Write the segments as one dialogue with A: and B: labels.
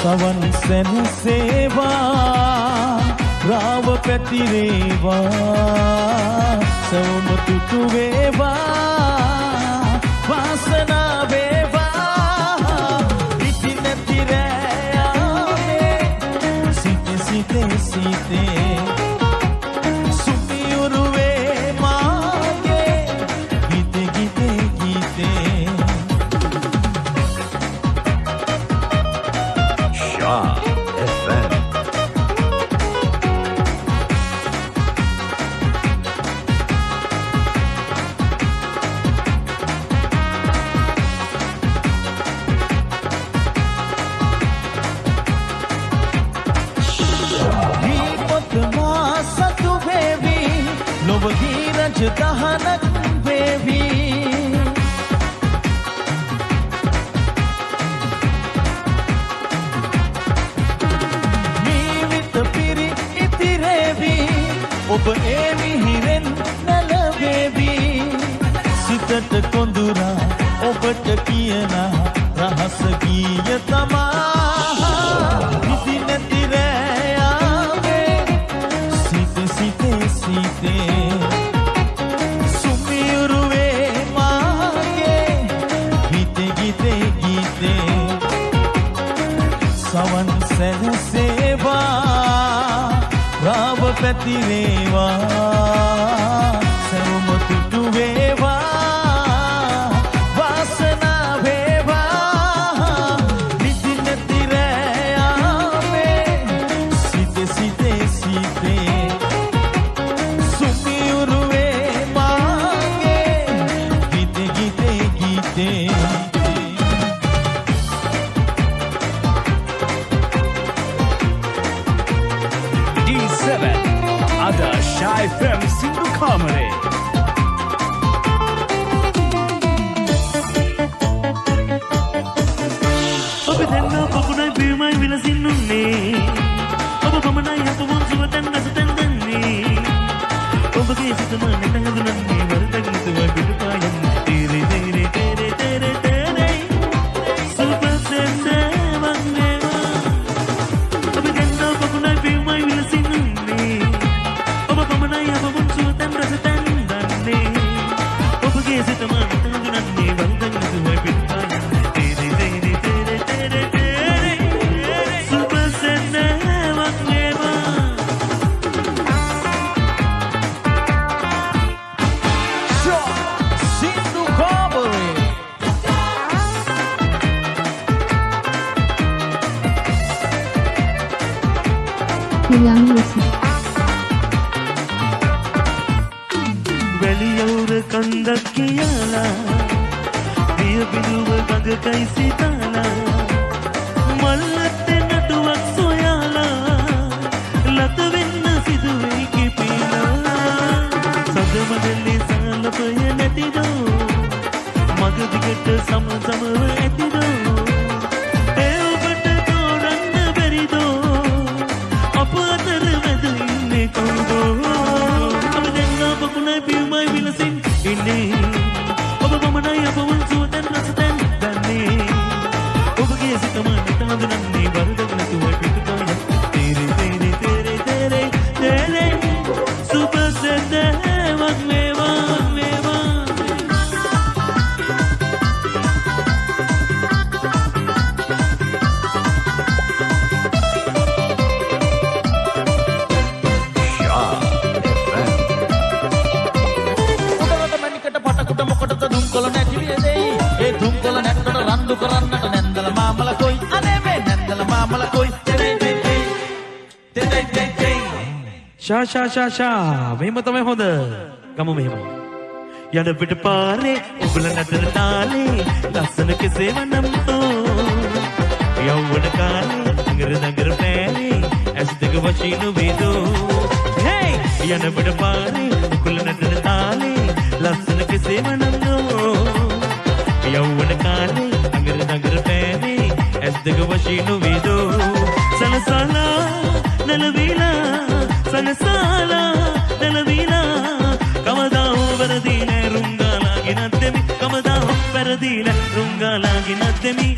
A: सवन सन सेवा राव प्रतिरेवा
B: सोम तुतुवेवा
A: वासना वेवा सीते सीते सीते। රජු දහනක් වේවි. ජීවිත පිරි ඉතිරේවි. ඔබ ඒ මිහිරෙන් නැලවේවි. සිතට කොඳුරා ඔබට කියන රහස ගීය තමා.
C: ದೇವಾ ශාශාශාශා මෙහෙම තමයි හොඳ. ගමු මෙහෙම. යන පිට පාරේ උගල නටන තාලේ ලස්සන කෙසේ වනම් තෝ යව්වන කාලේ දඟර දඟර පෑනේ ඇස් දෙක වශීන වේදෝ. හේ! යන පිට පාරේ උගල නටන තාලේ ලස්සන කෙසේ වනම් තෝ යව්වන කාලේ දඟර දඟර පෑනේ ඇස් දෙක වශීන වේදෝ. සනසනා නලවිලා සනසලා නලවිලා කවදා වරදී නෑ රුංගාලාගෙනත් දෙමි කවදා වැරදී නෑ රුංගාලාගෙනත් දෙමි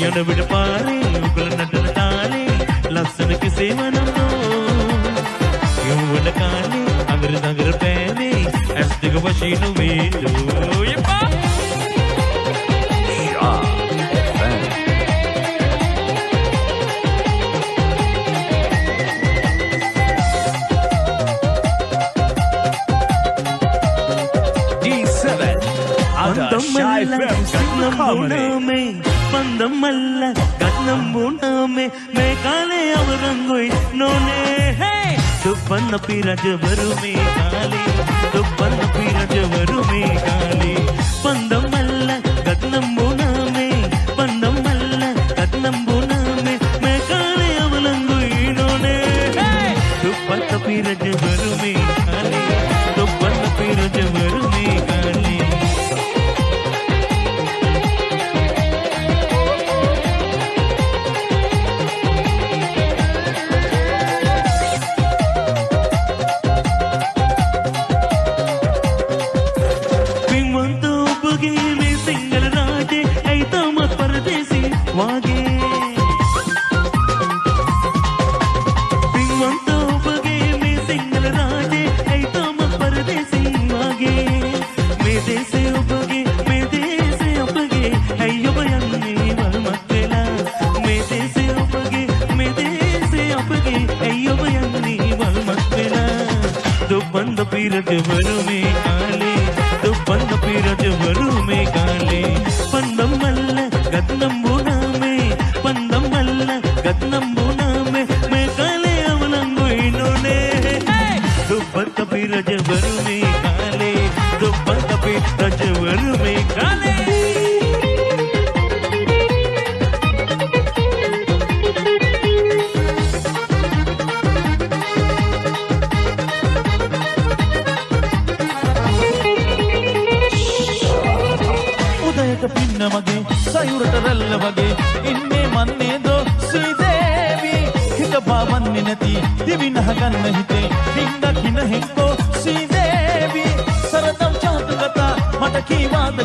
C: යන විට පාරේ උගල නටන තාලේ ලස්සන කෙසේම නම්නෝ යොවන කාලේ අඟර දඟර
A: கண்ணம் பூண்டாமே பந்தம் அல்ல கண்ணம் பூண்டாமே மேகாலே அவரங்கோய் நோனே துப்பந்த பிராஜ வருமே காலே துப்பந்த பிராஜ வருமே காலே. பந்தம்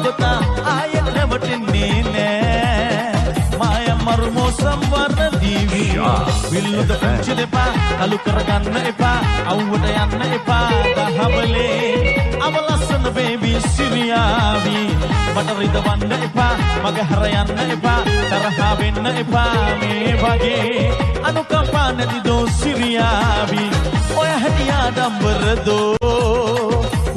A: කීවාද ගොතා ආයෙත් රැවටෙන්නේ නෑ මාය මරුමෝ සම්වර්ණ දීවී. විල්ලුද පුංචි දෙපා අලු කරගන්න එපා අවුවට යන්න එපා දහවලේ. අවලස්සන බේබී සිරියාවී. මට රිදවන්න එපා මග හර යන්න එපා තරහා වෙන්න එපා මේ වගේ. අනුකම්පා නැති දෝ සිරියාවී. ඔය හැටියා ඩම්බරදෝ පූර්ව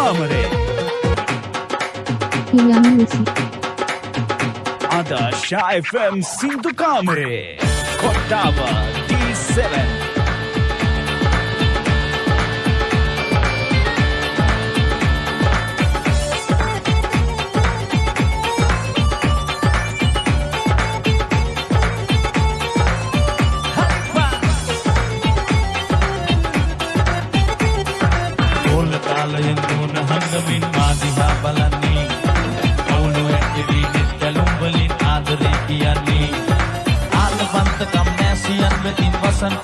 D: Comedy
E: Hilang musik.
D: Ada Shy FM Single Comedy Kotawa D7
C: Halloween mazi babalani Olu activated kalumbelin adere kiani Alvant kamnesian betin vasan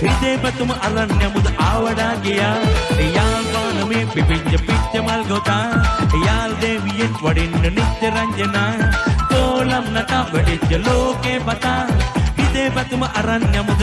C: හිතේපතුම අරන් යමුද ආවඩා ගියා. එයාල්වානමේ පිපිච්ච පිච්ච මල් ගොතා. එයාල් දෙවියෙන් වඩින්න නිත්‍ය රංජනා. කෝලම් නටා වැඩිච්ච ලෝකේ පතා
A: හිතේපතුම අරන් යමුද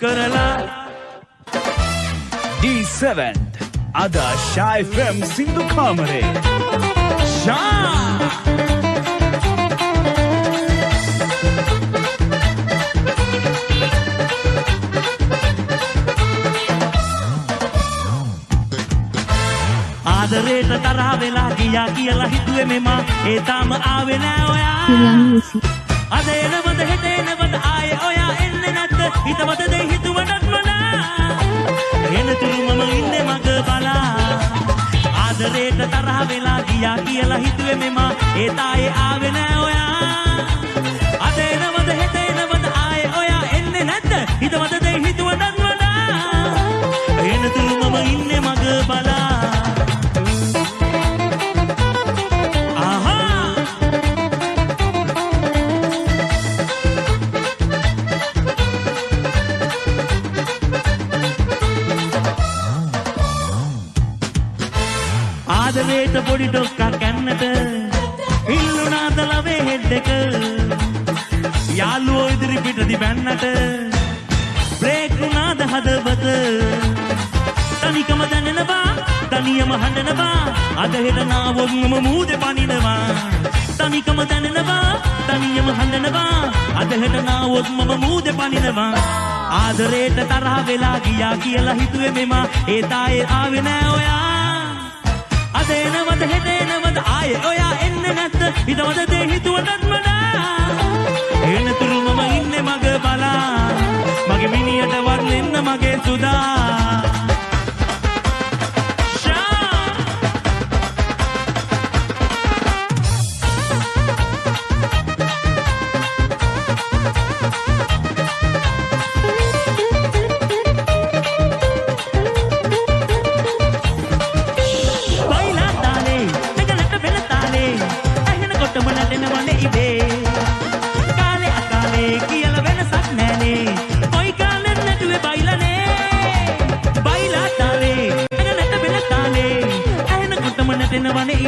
C: කරලා.
D: D7 අද ශයිෆම් සිදු කාමරේ. ශා!
C: ආදරේට තරහ වෙලා ගියා කියලා හිතුවේ මෙමා. ඒ තාම ආවේ නෑ ඔයා. අද එනවද හෙට එනවද ආයේ ඔයා එන්නේ නැද්ද? හිතවද දෙයි හිතුවටත් වඩා? එනතුරු මම ඉන්නේ මග බලා. ආදරේට තරහ වෙලා ගියා කියලා හිතුවේ මෙම. ඒ තායේ ආවේ නෑ ඔයා. අද එනවද හෙට එනවද ආයේ ඔයා එන්නේ නැද්ද? හිතවද දෙයි හිතුවටත් වඩා? එනතුරු මම ඉන්නේ මග බලා. පොඩි ඩොක්කක් කන්නට ඉල්ලුනාද ලවේ හෙඩ් එක. යාළුවෝ ඉදිරි පිටදි බැන්නට බ්‍රේක් වුණාද හදවත? තනිකම දැනෙනවා තනියම හඬනවා. අද හෙට නාවොත් මම මූදේ පනිනවා. තනිකම දැනෙනවා තනියම හඬනවා. අද හෙට නාවොත් මම මූදේ පනිනවා. ආදරේට තරහ වෙලා ගියා කියලා හිතුවේ මෙමා. ඒ තායේ ආවේ නෑ ඔයා. අද එනවද හෙට එනවද ආයේ ඔයා එන්නේ නැත්ද හිතවද දේ හිතුවටත් වඩා එනතුරු මම ඉන්නේ මග බලා. මගේ මිනියට වර්ණෙන්න මගේ සුදා.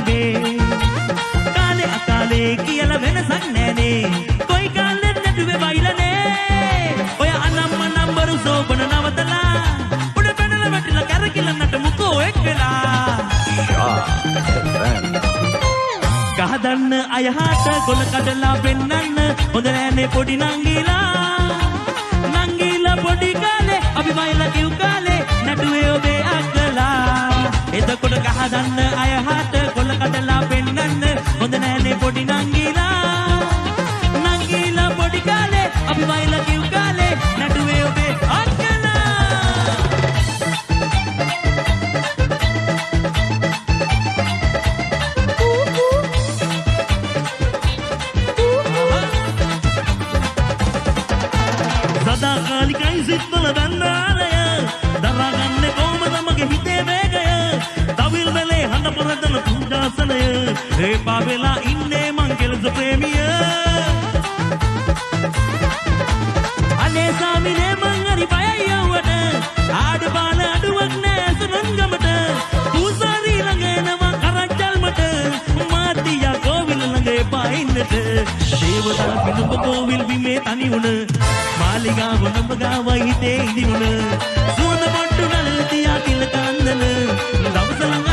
C: නැටෙනවනේ ඉබේ කාලේ අකාලේ කියලා වෙනසක් නෑනේ. කොයි කාලෙත් නැටුවේ බයිලානේ ඔය අනම්ම නම්බරු සෝබන නවතලා. උඩ පැනලා වැටිලා කැරකිලා නටමුකෝ එක් වෙලා
B: Shah FM.
C: ගහදන්න අයහට ගොල කඩලා පෙන්නන්න. හොඳ නෑනේ පොඩි නංගිලා. නංගිලා පොඩි කාලේ අපි මයිලා කිව් කාලේ නැටුවේ ඔබේ අක්කලා. එතකොට ගහදන්න අයහට ගොල කඩලා ඒපා වෙලා ඉන්නේ මං කෙලස ප්‍රේමිය අනේ සාමිනේ මං හරි බයයි යව්වට ආඩ බාල අඩුවක් නෑ සුනංගමට පූසාරී ළඟ එනවා කරච්චල්මට මාතියා කෝවිල ළඟ එපා ඉන්නට දේවතා පිළිඹ කෝවිල් බිමේ තනි වුණ මාලිගාව නඹ ගාවයි හිතේ ඉදි වුණ සුවඳ පොට්ටු නල තියා කිල කන්දන දවස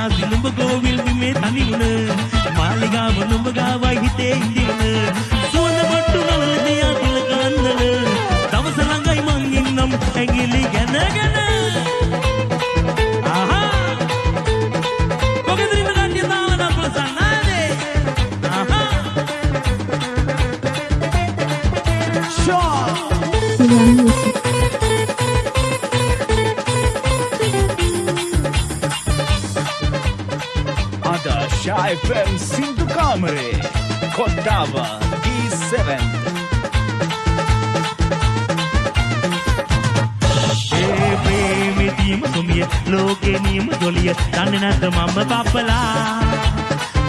C: දේවතා පිළිඹ කෝවිල් බිමේ තනි වුණ මාලිගාව නඹ ගාවයි
D: සින්දු කාමරේ කොට්ටාව D7
C: ඒ ප්‍රේමෙදීම සුමිය ලෝකේ නියම ජොලිය දන්නේ නැද්ද මම පප්පලා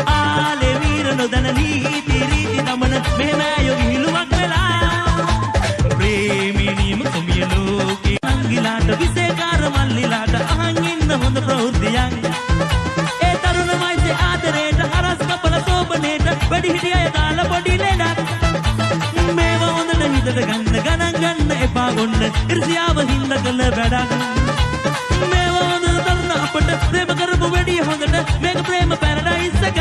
C: ආලේ වීර නොදන නීති රීති දමන මෙහෙම යොගි හිලුවක් වෙලා. ගන්න එපා ගොන්න ඉරිසියාව හින්ද කළ වැඩක් මේවා හොඳ තරන අපට ප්‍රේම කරපු වැඩිය හොඳට මේක ප්‍රේම පැරඩයිස් එකක්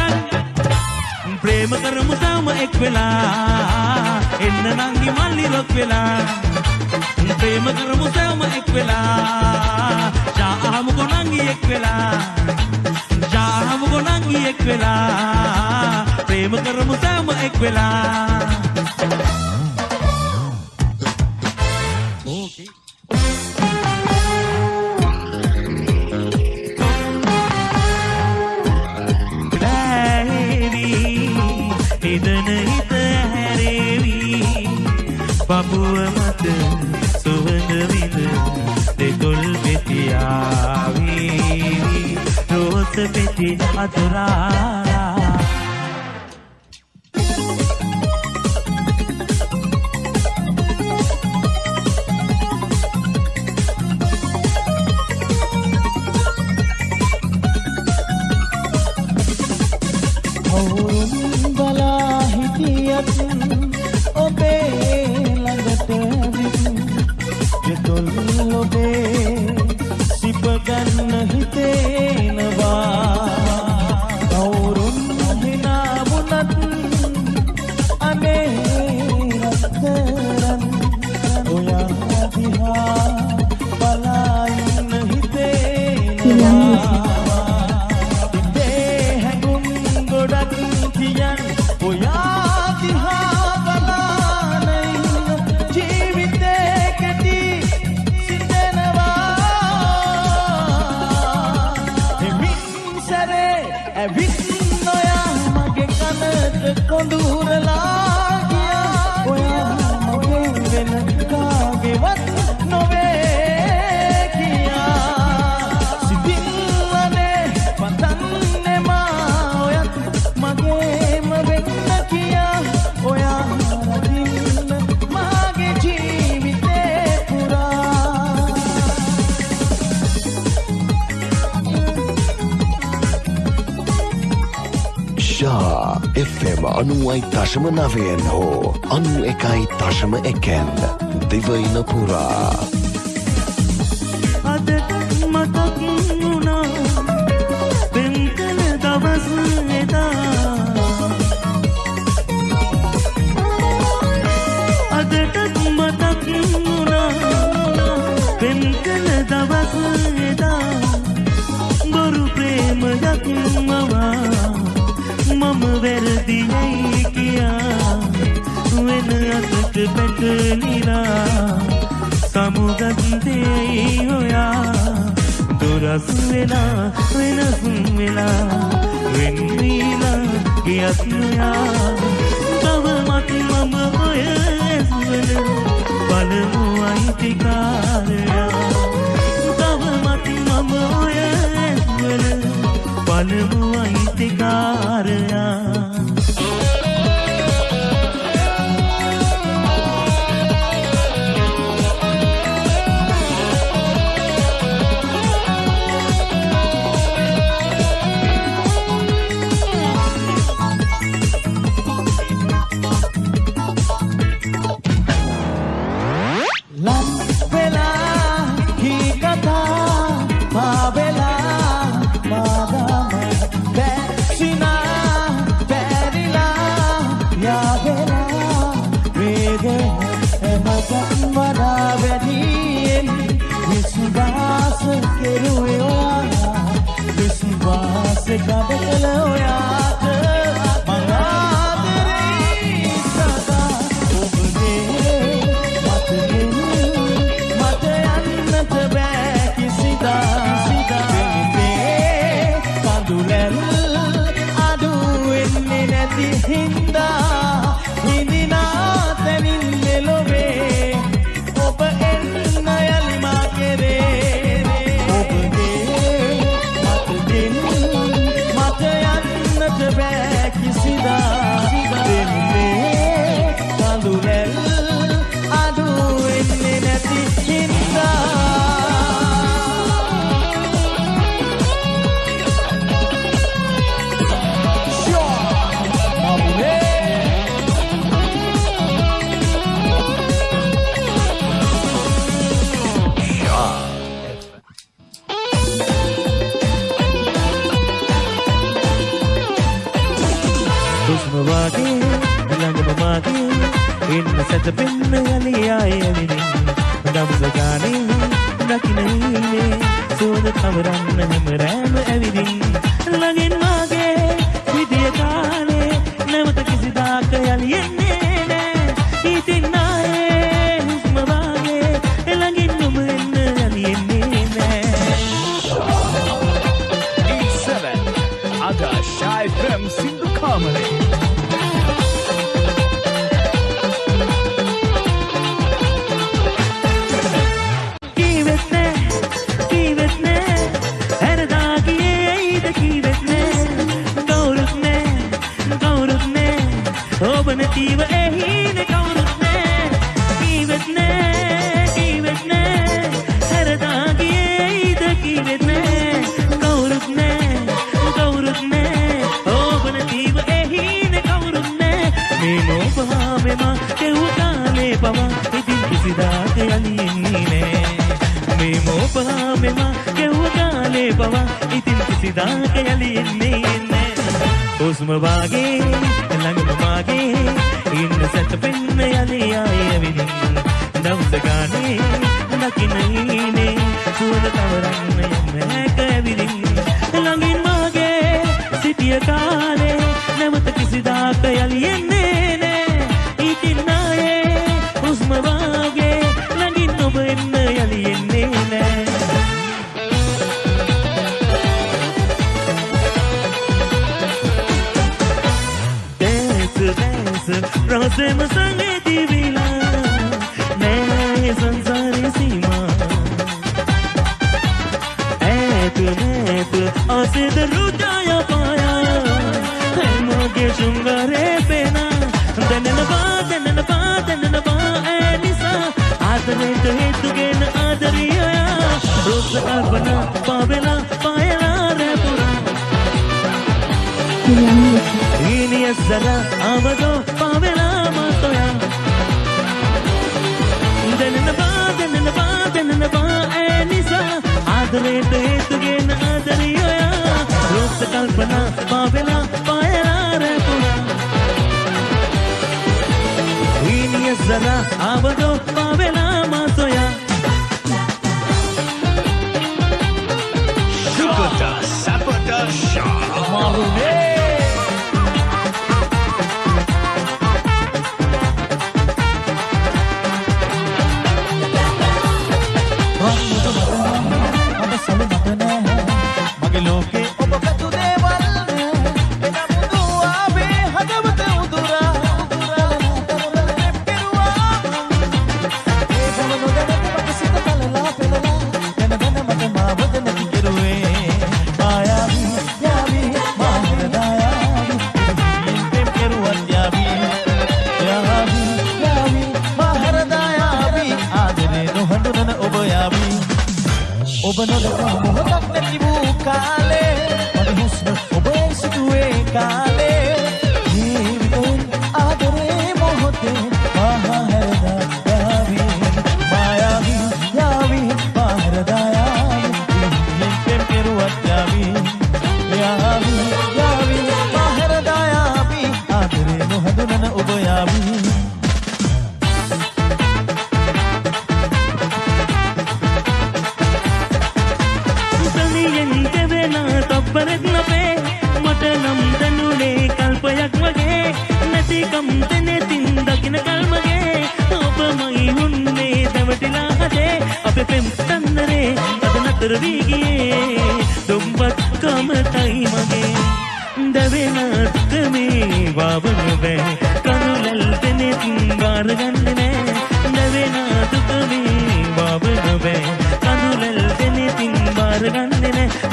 C: ප්‍රේම කරමු තාම එක් වෙලා එන්න නංගි මල්ලි රොක් වෙලා ප්‍රේම කරමු සෑම එක් වෙලා ජාහමු කොනංගි එක් වෙලා ජාහමු කොනංගි එක් වෙලා ප්‍රේම කරමු සෑම එක් වෙලා
A: अधूरा yang. දශම නවයෙන් හෝ අනු එකයි දශම එකෙන් දෙවයින පුරා.
C: පැටලිලා සමුගත්තෙයි ඔයා දුරස් වෙලා වෙනසුම් වෙලා වෙන්වීලා ගියත් ඔයා තව මට මම ඔය ඇස්වල බලමු අයිතිකාරයා තව මට මම ඔය ඇස්වල බලමු අයිතිකාරයා
D: 的河流呀。the bin.
C: පවා ඉතින් කිසිදාක යලියෙන්නේ නෑ හුස්ම වාගේ ළඟම වාගේ ඉන්න සැතපෙන්න යලි ආය විදින් දවස ගානේ දකින්නයිනේ සුවඳ තවරන්න යන්න හැක ඇවිදින්. ළඟින් වාගේ සිටිය කාලේ නැවත කිසිදාක යලි రాసేమ సంగతి విలా నే సంసార సీమా ऐप ऐप आसे रुदाया पाया है मोगे शुंगारे पेना। दनन बा दनन बा दनन बा ऐनिसा आदरे तो हे तुगे न आदरिया रोज अरबना पावेला पायला रे पुरा। इन यसरा आवदो पा ರೇತ ಏತುಗೆ ನಾದರಿಯೋಯ ರೋಸ ಕಲ್ಪನಾ ಪಾವೆಲ ಪಾಯರಾರೆ ಪುಣ ಹೀನಿಯ ಸರ ಆವದೋ ಪಾವೆಲ ಮಾಸೋಯ Sapata, Sapata, Shah.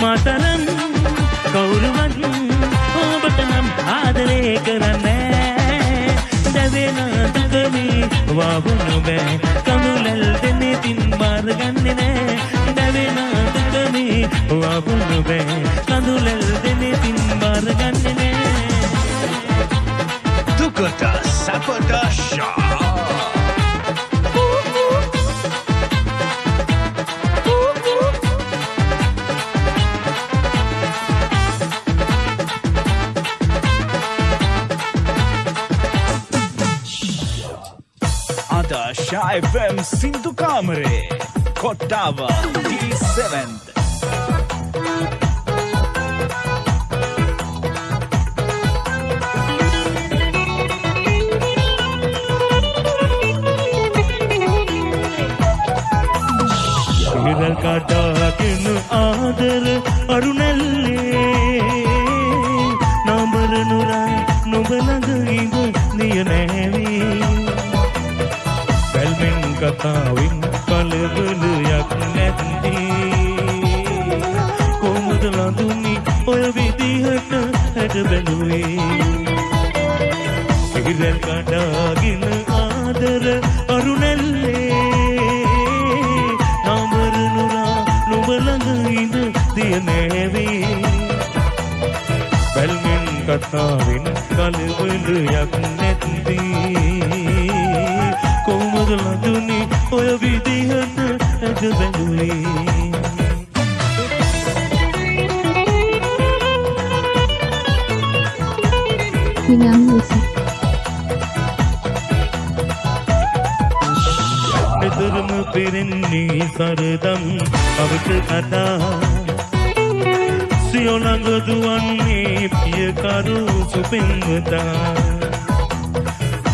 C: മതനം കൗരവൻ ഓപട്ടണം ആദരേക്കരമേ ദവേനാഥകവി വാവുനുമേ കമുലൽ തന്നെ പിന്മാറുകണ്ണിനെ. ദവേനാഥകവി വാവുനുമേ കമുലൽ
D: തന്നെ പിന്മാറുകണ്ണിനെ. Sakota Shop. ශයිෆම් සින්දු කාමරේ කොට්ටාව D7th
C: විරල් කඩාගෙන කතාවෙන් කලබලයක් නැත්දී කොහොමද ලඳුනි ඔය විදිහට හැට බැලුවේ? විරල් කඩාගෙන ආදර අරුණැල්ලේ. නඹර නුරා නුඹ ළඟ ඉඳ දිය නැවී. බැල්මෙන් කතාවෙන් කලබලයක් පෙරෙන්නේ සරදම් අවට කතා. සියොළඟ දුවන්නේ පියකරු සුපෙන්වතා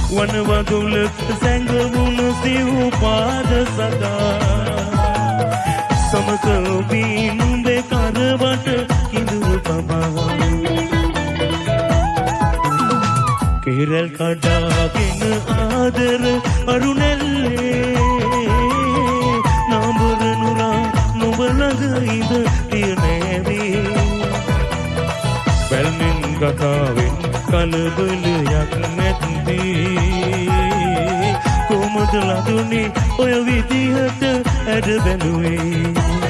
C: වනවදුලක සැඟවුණු සිව් පාද සදා සමක ඔබී නුඹේ කරවට කිඳුරු පමා. කෙරල් කඩාගෙන ආදර අරුණැල්ලේ කතාවෙන් කලබලයක් නැත්දී කොමද ලදුනේ ඔය විදිහට ඇඩ බැලුවේ?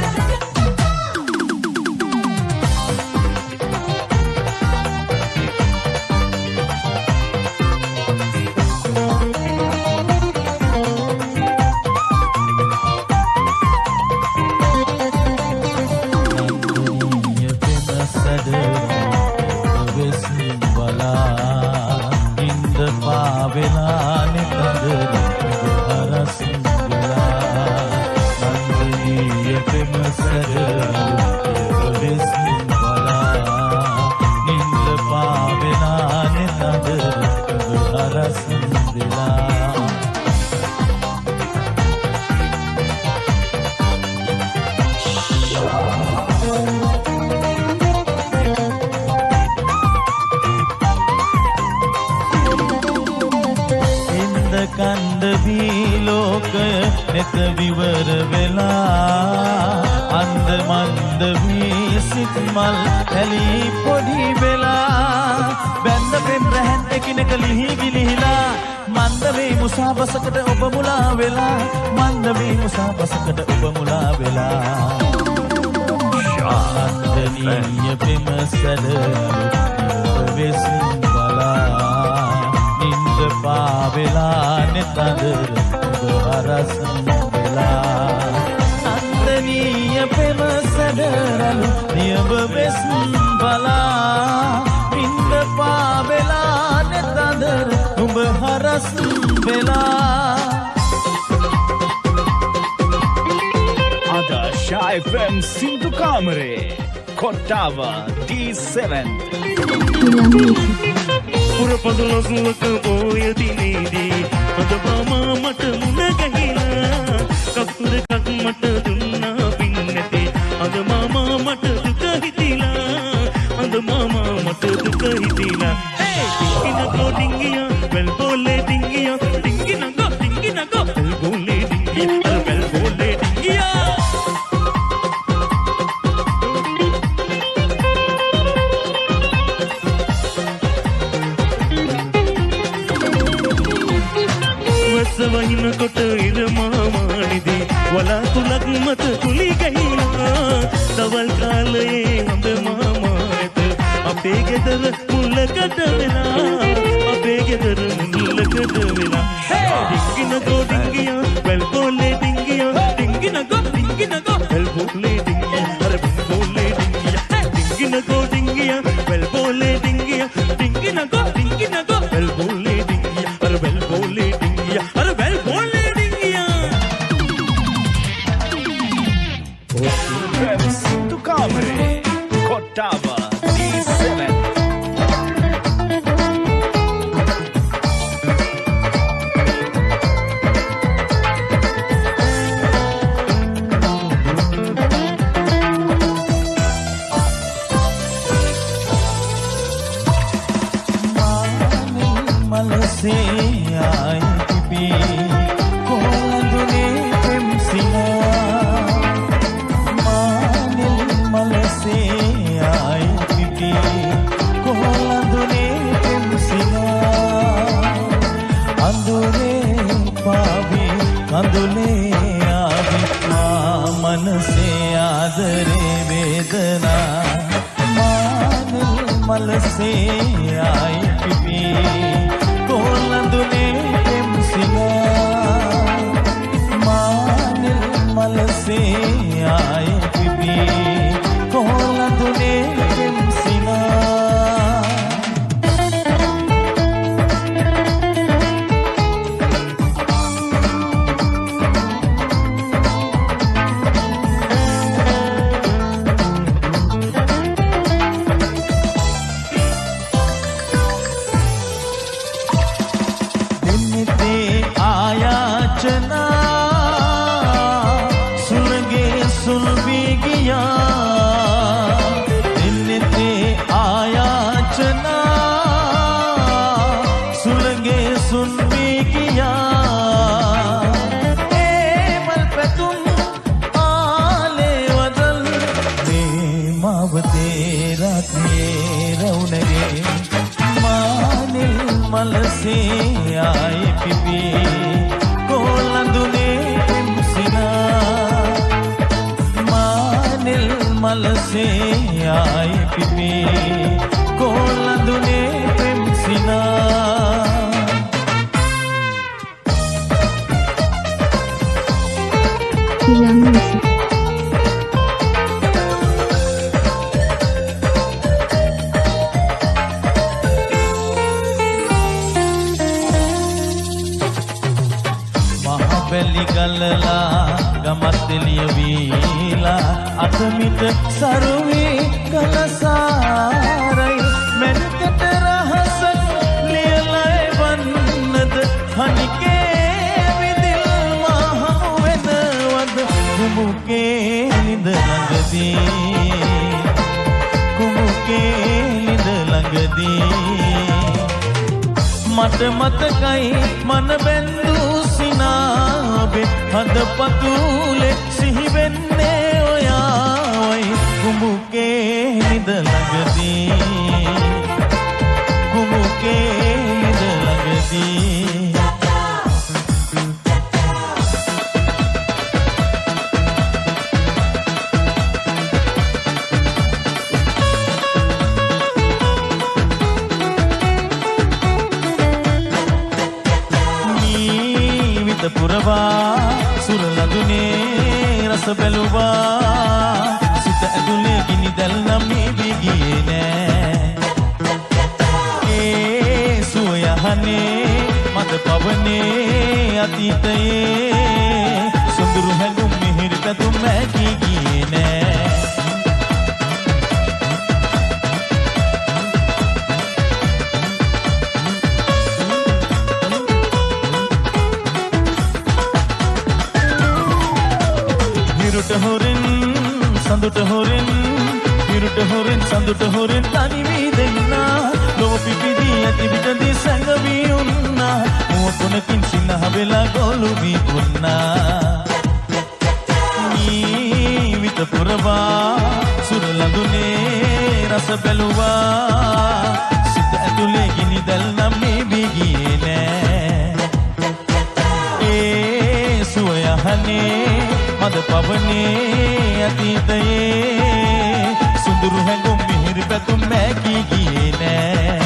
A: මන්ද වේ මුසාබසකට ඔබ මුලා වෙලා. මන්ද වේ මුසාබසකට ඔබ මුලා වෙලා. නන්දනීය පෙම සැඩ වෙසින් බලා. නින්ද පාවෙලා නෙතදර හරස් වෙලා. නන්දනීය පෙම සැඩරලු නියඹ වෙස් බලා. නින්ද පාවෙලා නෙතදර උඹ හරස් වෙලා
D: Adasha FM Sindhu Kamare. Kottawa D7.
E: Young music.
C: පුරපඳුලොසුවක පෝය දිනේදී අද මාමා මට මුණ ගැහිලා කපුර එකක් මට දුන්නා පින් නැති අද මාමා මට දුක හිතිලා අද මාමා මට දුක හිතිලා ඒ වහිනකොට ඉර මාමානිදී වලාකුලක් මත කුලි ගැහිලා. දවල් කාලයේ හොඳ මාමා ඇත අපේ ගෙදර මුල්ලකට වෙලා. අපේ ගෙදර මුල්ලකට වෙලා. ඩිංගිනකෝ ඩිංගියා වැල් බෝලේ ඩිංගියා. ඩිංගිනකෝ ඩිංගිනකෝ වැල්
A: कमल से आई पिपी pipi kolandune pemsina Terima kasih. මට මතකයි මන බැන්දූ සිනාබෙ. හද පතුලෙ සිහිවෙන්නේ ඔයාවයි. කුඹුකේ නිද ළඟදී. කුඹුකේ ජීවිත පුරවා සුරලඳුනේ රස බැලුවා. සිත ඇතුලේ ගිනි දැල් නම් නිවි ගියේ නෑ. ඒ සුවයහනේ මද පවනේ අතීතයේ. සුඳුරු හැඟුම් මිහිරි පැතුම් මැකී ගියේ නෑ. හොරෙන් සඳුට හොරෙන් හිරුට හොරෙන් සඳුට හොරෙන් තනිවී දෙන්නා ලොව පිපිදී ඇති විටදී සැඟවී උන්නා මුව කොනකින් සිනහ වෙලා ගොලු වී උන්නා ජීවිත පුරවා සුරලඳුනේ රස බැලුවා. සිත ඇතුලේ ගිනි දැල් නම් නිවී ගියේ නෑ. ඒ සුවයහනේ මද පවනේ අතීතයේ. සුඳුරු හැඟුම් මිහිරි පැතුම් මැකී ගියේ නෑ.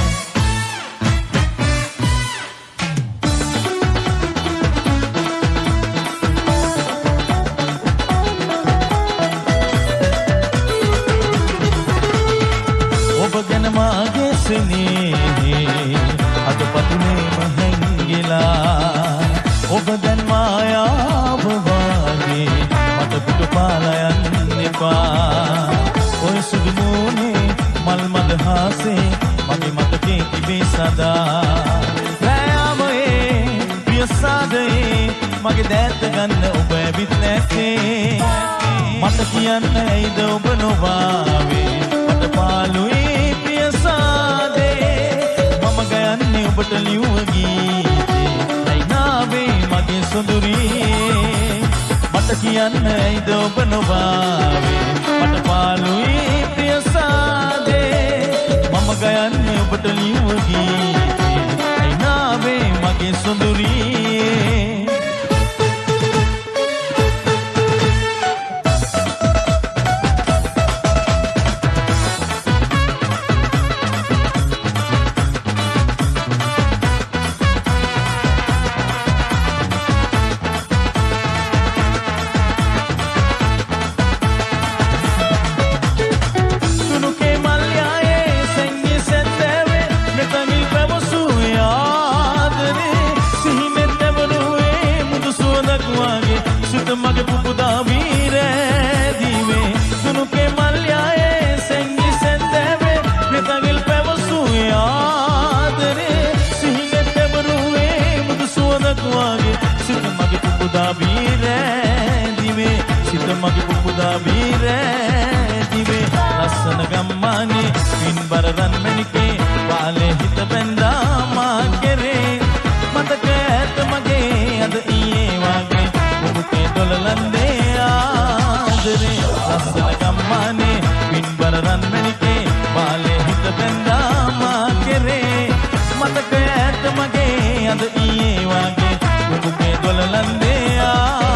A: සදා රෑයාමයේ පියසාදයේ මගේ දෑත ගන්න ඔබ ඇවිත් නැත්තේ. මට කියන්න ඇයිද ඔබ නොවාවේ? මට පාළුයි පියසාදේ මම ගයන්නේ ඔබට ලියුව ගීතේ. ඇයිනාවේ මගේ සොඳුරියේ මට කියන්න ඇයිද ඔබ නොවාවේ? මට පාළුයි පියසාදේ මම ගයන්නේ ඔබට ලියුව ගීතේ ඇයිනාවේ මගේ සොඳුරියේ? මරදන් මැණිකේ. පාලේ හිත බැඳා මා කෙරේ. මතක ඇත මගේ අද ඊයේ වගේ. මුහුතේ දොලලන්දේ ආදරේ. ලස්සන ගම්මානේ පින් බරදන් මැණිකේ. පාලේ හිත බැඳා මා කෙරේ. මතක ඇත මගේ අද ඊයේ වගේ. මුහුතේ දොලලන්දේ ආ